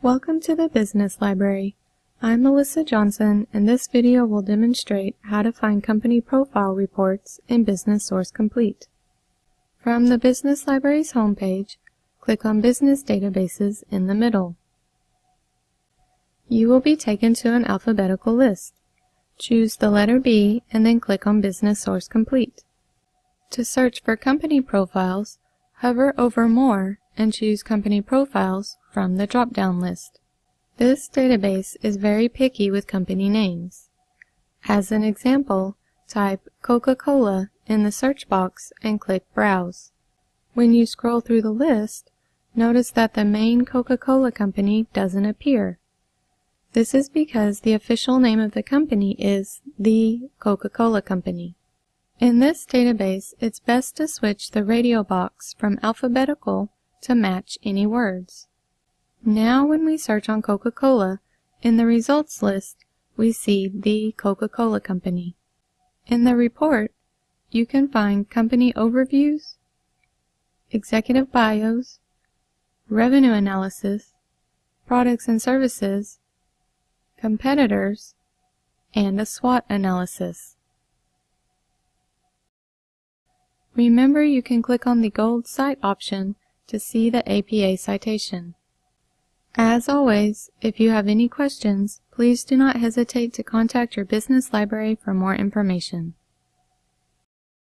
Welcome to the Business Library. I'm Melissa Johnson and this video will demonstrate how to find company profile reports in Business Source Complete. From the Business Library's homepage, click on Business Databases in the middle. You will be taken to an alphabetical list. Choose the letter B and then click on Business Source Complete. To search for company profiles, hover over More and choose Company Profiles from the drop-down list. This database is very picky with company names. As an example, type Coca-Cola in the search box and click Browse. When you scroll through the list, notice that the main Coca-Cola company doesn't appear. This is because the official name of the company is The Coca-Cola Company. In this database, it's best to switch the radio box from alphabetical to match any words. Now when we search on Coca-Cola, in the results list, we see the Coca-Cola Company. In the report, you can find company overviews, executive bios, revenue analysis, products and services, competitors, and a SWOT analysis. Remember you can click on the Gold site option to see the APA citation. As always, if you have any questions, please do not hesitate to contact your business library for more information.